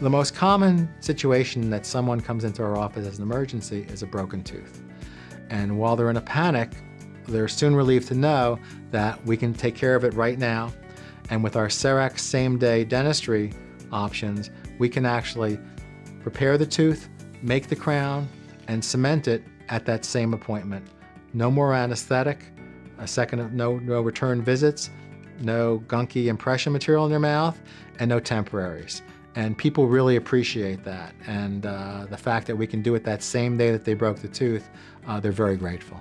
The most common situation that someone comes into our office as an emergency is a broken tooth. And while they're in a panic, they're soon relieved to know that we can take care of it right now. And with our CEREC same-day dentistry options, we can actually prepare the tooth, make the crown, and cement it at that same appointment. No more anesthetic, a second no, no return visits, no gunky impression material in their mouth, and no temporaries. And people really appreciate that. And uh, the fact that we can do it that same day that they broke the tooth, uh, they're very grateful.